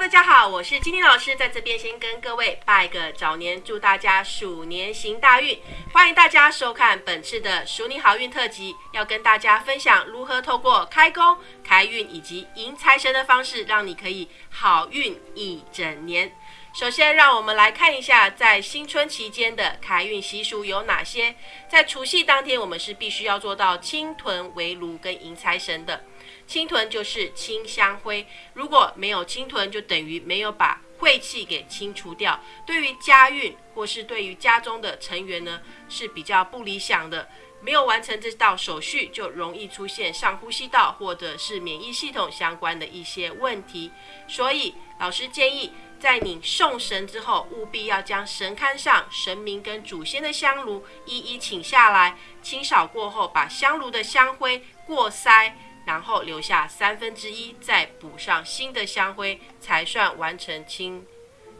大家好，我是金金老师，在这边先跟各位拜个早年，祝大家鼠年行大运。欢迎大家收看本次的鼠年好运特辑，要跟大家分享如何透过开工、开运以及迎财神的方式，让你可以好运一整年。首先，让我们来看一下在新春期间的开运习俗有哪些。在除夕当天，我们是必须要做到清屯围炉跟迎财神的。清屯就是清香灰，如果没有清屯，就等于没有把晦气给清除掉。对于家运或是对于家中的成员呢，是比较不理想的。没有完成这道手续，就容易出现上呼吸道或者是免疫系统相关的一些问题。所以，老师建议。在你送神之后，务必要将神龛上神明跟祖先的香炉一一请下来，清扫过后，把香炉的香灰过筛，然后留下三分之一，再补上新的香灰，才算完成清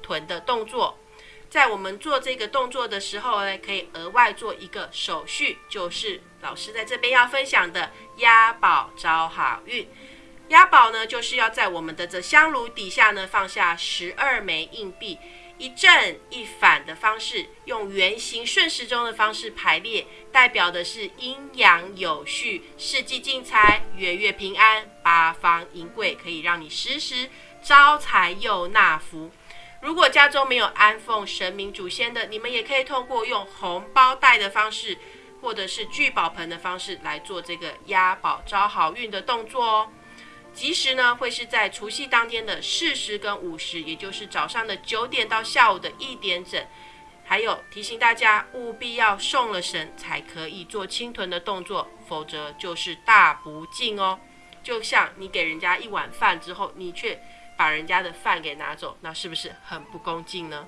屯的动作。在我们做这个动作的时候呢，可以额外做一个手续，就是老师在这边要分享的押宝招好运。押宝呢，就是要在我们的这香炉底下呢放下十二枚硬币，一正一反的方式，用圆形顺时钟的方式排列，代表的是阴阳有序、四季进财、月月平安、八方银贵，可以让你时时招财又纳福。如果家中没有安奉神明祖先的，你们也可以通过用红包袋的方式，或者是聚宝盆的方式来做这个押宝招好运的动作哦。吉时呢，会是在除夕当天的四时跟五时，也就是早上的九点到下午的一点整。还有提醒大家，务必要送了神才可以做清屯的动作，否则就是大不敬哦。就像你给人家一碗饭之后，你却把人家的饭给拿走，那是不是很不恭敬呢？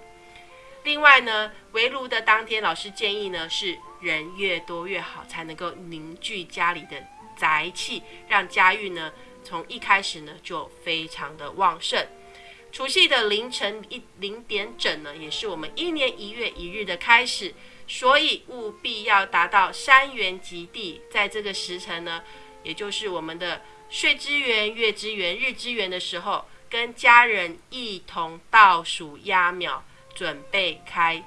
另外呢，围炉的当天，老师建议呢是人越多越好，才能够凝聚家里的宅气，让家运呢。从一开始呢，就非常的旺盛。除夕的凌晨一零点整呢，也是我们一年一月一日的开始，所以务必要达到三元极地。在这个时辰呢，也就是我们的岁之元、月之元、日之元的时候，跟家人一同倒数压秒，准备开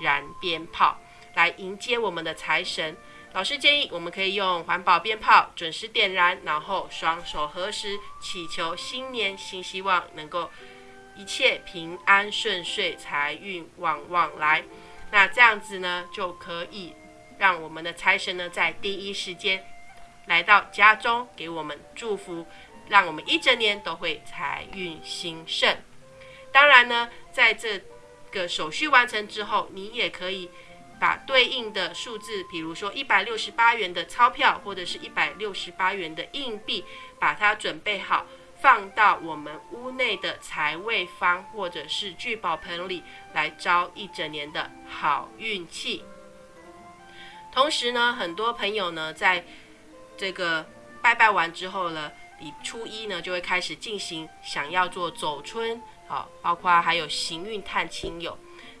燃鞭炮，来迎接我们的财神。老师建议，我们可以用环保鞭炮准时点燃，然后双手合十，祈求新年新希望，能够一切平安顺遂，财运旺旺来。那这样子呢，就可以让我们的财神呢，在第一时间来到家中，给我们祝福，让我们一整年都会财运兴盛。当然呢，在这个手续完成之后，你也可以。把对应的数字，比如说一百六十八元的钞票，或者是一百六十八元的硬币，把它准备好，放到我们屋内的财位方或者是聚宝盆里，来招一整年的好运气。同时呢，很多朋友呢，在这个拜拜完之后呢，你初一呢就会开始进行想要做走春，好，包括还有行运探亲友。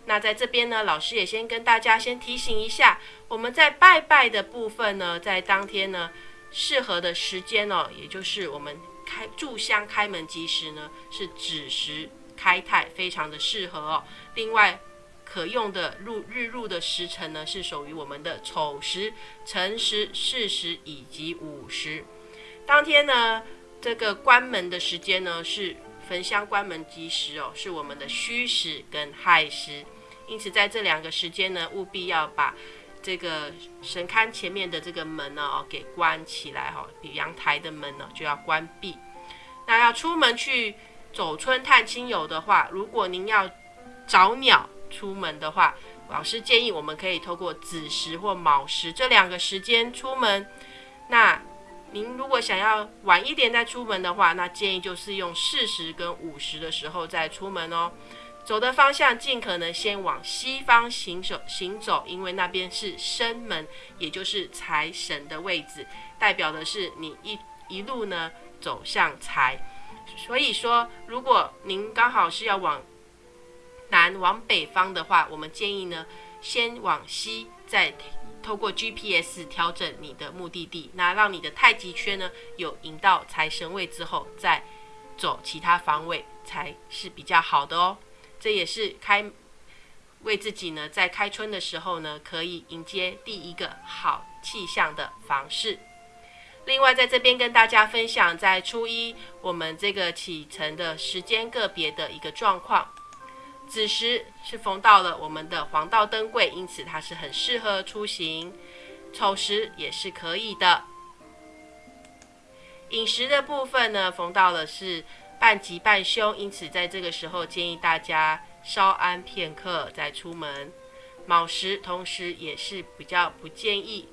那在这边呢，老师也先跟大家先提醒一下，我们在拜拜的部分呢，在当天呢适合的时间哦，也就是我们开炷香开门吉时呢，是子时开泰，非常的适合哦。另外可用的入日入的时辰呢，是属于我们的丑时、辰时、巳时以及午时。当天呢，这个关门的时间呢，是焚香关门吉时哦，是我们的戌时跟亥时。因此，在这两个时间呢，务必要把这个神龛前面的这个门呢，哦，给关起来哈。比阳台的门呢，就要关闭。那要出门去走春探亲友的话，如果您要找鸟出门的话，老师建议我们可以透过子时或卯时这两个时间出门。那您如果想要晚一点再出门的话，那建议就是用四十跟五十的时候再出门哦。走的方向尽可能先往西方行走，行走，因为那边是生门，也就是财神的位置，代表的是你一一路呢走向财。所以说，如果您刚好是要往南往北方的话，我们建议呢先往西，再透过 GPS 调整你的目的地，那让你的太极圈呢有引到财神位之后，再走其他方位才是比较好的哦。这也是开为自己呢，在开春的时候呢，可以迎接第一个好气象的方式。另外，在这边跟大家分享，在初一我们这个启程的时间个别的一个状况。子时是逢到了我们的黄道灯贵，因此它是很适合出行。丑时也是可以的。饮食的部分呢，逢到了是半吉半凶，因此在这个时候建议大家稍安片刻再出门。卯时同时也是比较不建议。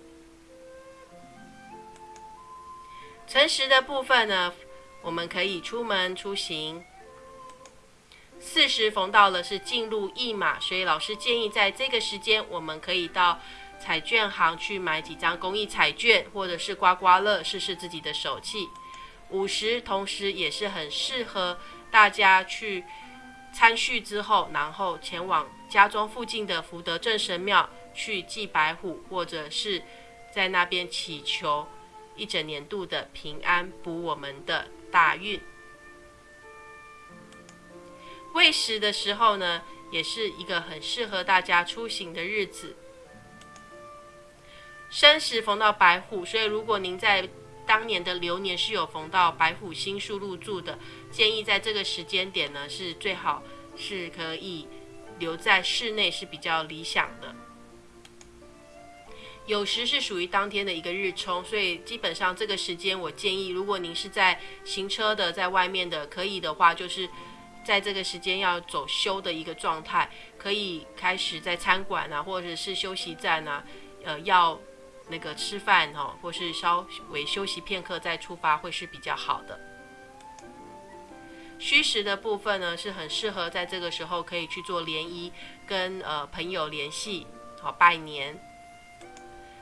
辰时的部分呢，我们可以出门出行。四十逢到了是进入驿马，所以老师建议在这个时间，我们可以到彩券行去买几张公益彩券，或者是刮刮乐，试试自己的手气。五十同时也是很适合大家去参叙之后，然后前往家中附近的福德正神庙去祭白虎，或者是在那边祈求。一整年度的平安，补我们的大运。未时的时候呢，也是一个很适合大家出行的日子。申时逢到白虎，所以如果您在当年的流年是有逢到白虎星数入住的，建议在这个时间点呢，是最好是可以留在室内是比较理想的。有时是属于当天的一个日冲，所以基本上这个时间，我建议，如果您是在行车的，在外面的，可以的话，就是在这个时间要走休的一个状态，可以开始在餐馆啊，或者是休息站啊，呃，要那个吃饭哦，或是稍微休息片刻再出发，会是比较好的。虚实的部分呢，是很适合在这个时候可以去做联谊，跟呃朋友联系，好拜年。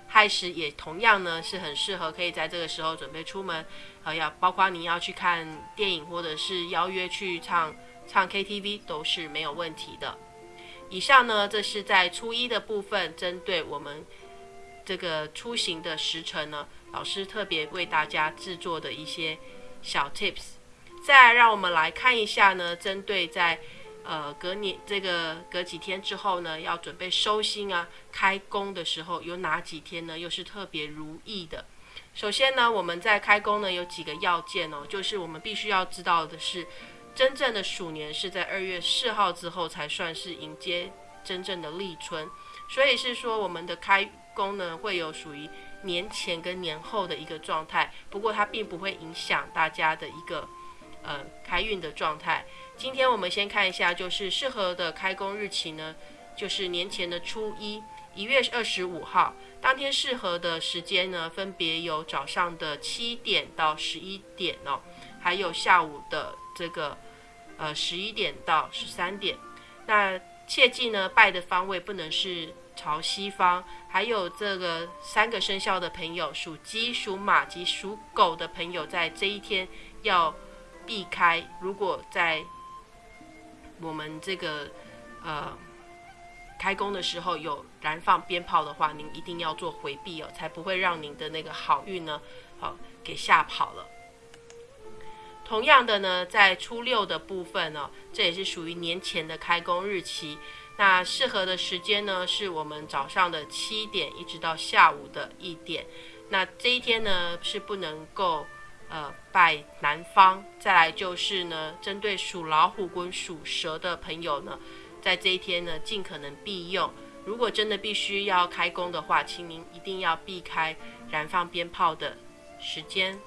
亥时也同样呢是很适合，可以在这个时候准备出门，呃，要包括你要去看电影或者是邀约去唱唱 KTV 都是没有问题的。以上呢，这是在初一的部分，针对我们这个出行的时辰呢，老师特别为大家制作的一些小 tips。再让我们来看一下呢，针对在。呃，隔年这个隔几天之后呢，要准备收心啊，开工的时候有哪几天呢？又是特别如意的。首先呢，我们在开工呢有几个要件哦，就是我们必须要知道的是，真正的鼠年是在二月四号之后才算是迎接真正的立春，所以是说我们的开工呢会有属于年前跟年后的一个状态，不过它并不会影响大家的一个呃开运的状态。今天我们先看一下，就是适合的开工日期呢，就是年前的初一，一月二十五号，当天适合的时间呢，分别有早上的七点到十一点哦，还有下午的这个呃十一点到十三点。那切记呢，拜的方位不能是朝西方。还有这个三个生肖的朋友，属鸡、属马及属狗的朋友，在这一天要避开。如果在我们这个呃开工的时候有燃放鞭炮的话，您一定要做回避哦，才不会让您的那个好运呢，好给吓跑了。同样的呢，在初六的部分呢，这也是属于年前的开工日期。那适合的时间呢，是我们早上的七点一直到下午的一点。那这一天呢，是不能够。呃，拜南方，再来就是呢，针对属老虎跟属蛇的朋友呢，在这一天呢，尽可能避用。如果真的必须要开工的话，请您一定要避开燃放鞭炮的时间。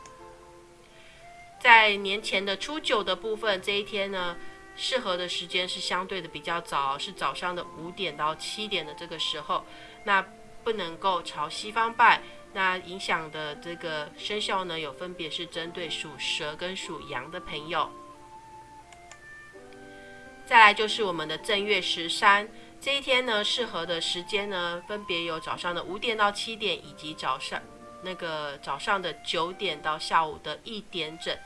在年前的初九的部分，这一天呢，适合的时间是相对的比较早，是早上的五点到七点的这个时候，那不能够朝西方拜。那影响的这个生肖呢，有分别是针对属蛇跟属羊的朋友。再来就是我们的正月十三这一天呢，适合的时间呢，分别有早上的五点到七点，以及早上那个早上的九点到下午的一点整。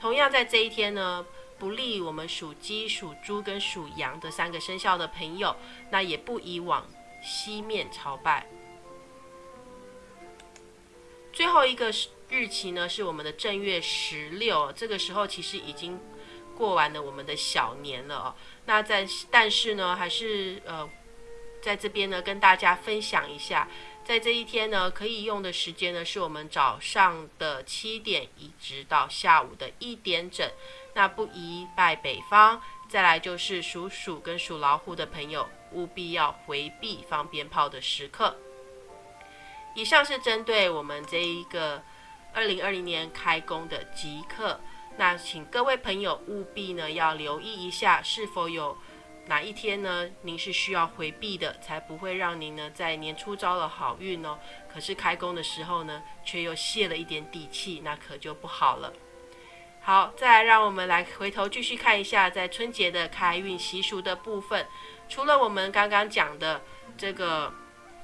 同样在这一天呢，不利我们属鸡、属猪跟属羊的三个生肖的朋友，那也不宜往西面朝拜。最后一个日期呢是我们的正月十六，这个时候其实已经过完了我们的小年了哦。那在但是呢，还是呃在这边呢跟大家分享一下，在这一天呢可以用的时间呢是我们早上的七点一直到下午的一点整，那不宜拜北方。再来就是属鼠跟属老虎的朋友，务必要回避放鞭炮的时刻。以上是针对我们这一个二零二零年开工的即刻，那请各位朋友务必呢要留意一下，是否有哪一天呢您是需要回避的，才不会让您呢在年初招了好运哦，可是开工的时候呢却又泄了一点底气，那可就不好了。好，再来让我们来回头继续看一下在春节的开运习俗的部分，除了我们刚刚讲的这个。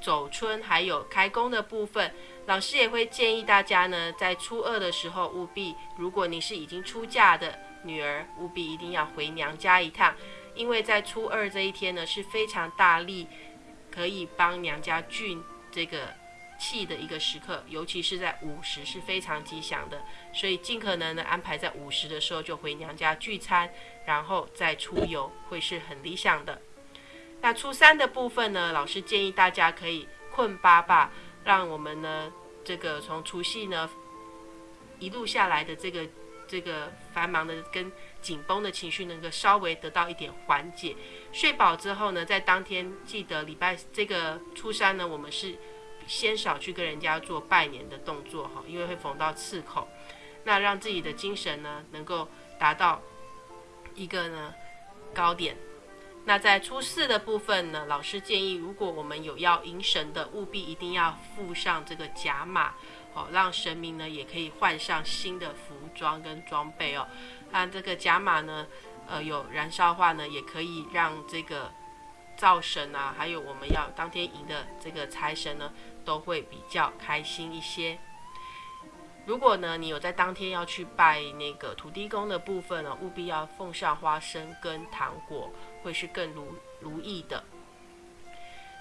走春还有开工的部分，老师也会建议大家呢，在初二的时候务必，如果你是已经出嫁的女儿，务必一定要回娘家一趟，因为在初二这一天呢是非常大力可以帮娘家聚这个气的一个时刻，尤其是在午时是非常吉祥的，所以尽可能的安排在午时的时候就回娘家聚餐，然后再出游会是很理想的。那初三的部分呢，老师建议大家可以困八霸，让我们呢这个从除夕呢一路下来的这个这个繁忙的跟紧绷的情绪能够稍微得到一点缓解。睡饱之后呢，在当天记得礼拜这个初三呢，我们是先少去跟人家做拜年的动作哈，因为会逢到刺口。那让自己的精神呢能够达到一个呢高点。那在初四的部分呢，老师建议，如果我们有要迎神的，务必一定要附上这个甲马，哦，让神明呢也可以换上新的服装跟装备哦。那这个甲马呢，呃，有燃烧话呢，也可以让这个灶神啊，还有我们要当天迎的这个财神呢，都会比较开心一些。如果呢，你有在当天要去拜那个土地公的部分呢，务必要奉上花生跟糖果。会是更如如意的。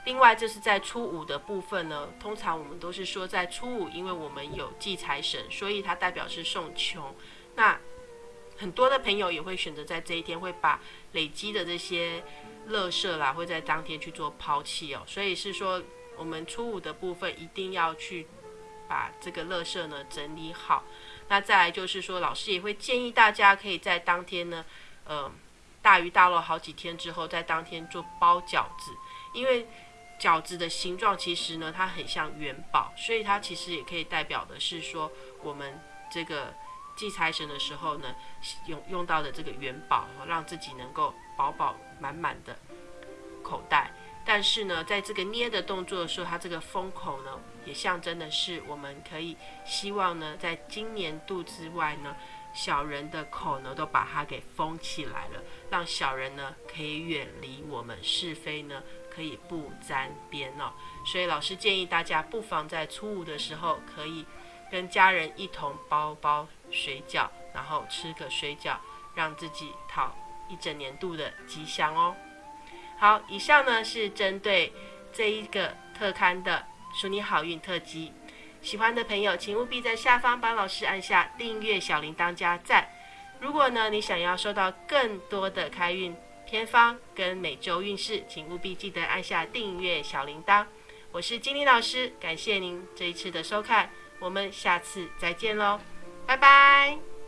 另外，这是在初五的部分呢。通常我们都是说在初五，因为我们有祭财神，所以它代表是送穷。那很多的朋友也会选择在这一天，会把累积的这些垃圾啦，会在当天去做抛弃哦。所以是说，我们初五的部分一定要去把这个垃圾呢整理好。那再来就是说，老师也会建议大家可以在当天呢，呃。大鱼大肉好几天之后，在当天做包饺子，因为饺子的形状其实呢，它很像元宝，所以它其实也可以代表的是说，我们这个祭财神的时候呢，用用到的这个元宝，让自己能够饱饱满满的口袋。但是呢，在这个捏的动作的时候，它这个封口呢，也象征的是我们可以希望呢，在今年度之外呢。小人的口呢，都把它给封起来了，让小人呢可以远离我们是非呢，可以不沾边哦。所以老师建议大家，不妨在初五的时候，可以跟家人一同包包水饺，然后吃个水饺，让自己讨一整年度的吉祥哦。好，以上呢是针对这一个特刊的“祝你好运”特辑。喜欢的朋友，请务必在下方帮老师按下订阅小铃铛加赞。如果呢，你想要收到更多的开运偏方跟每周运势，请务必记得按下订阅小铃铛。我是金玲老师，感谢您这一次的收看，我们下次再见喽，拜拜。